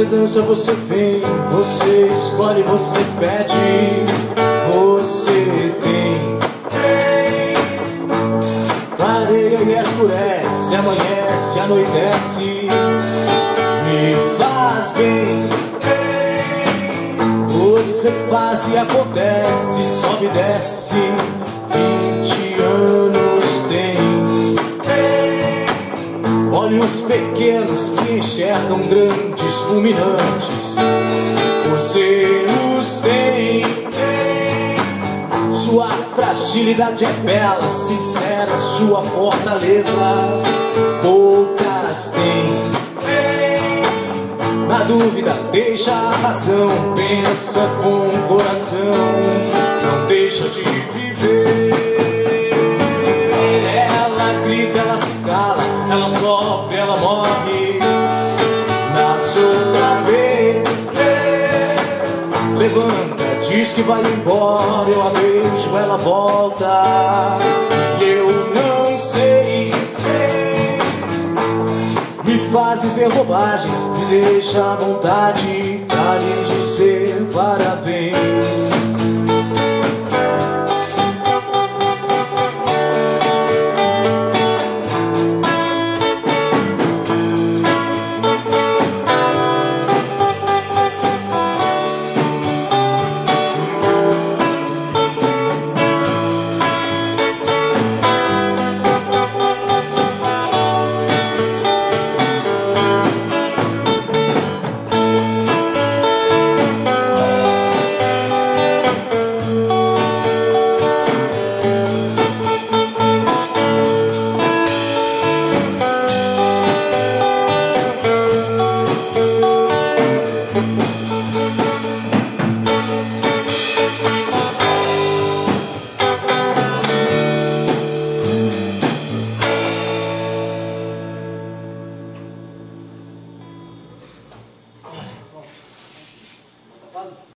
Você dança, você vem, você escolhe, você pede, você tem. Clareia e escurece, amanhece, anoitece, me faz bem. Você faz e acontece, sobe e desce, Pequenos que enxergam grandes fulminantes. Você os tem Sua fragilidade é bela Sincera sua fortaleza. Poucas têm Na dúvida deixa a razão Pensa com o coração ela sofre, ela morre. Nasce outra vez, levanta, diz que vai embora. Eu a beijo, ela volta. E eu não sei, me faz dizer bobagens, me deixa à vontade. Pra lhe dizer parabéns.